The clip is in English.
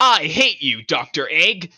I hate you, Dr. Egg!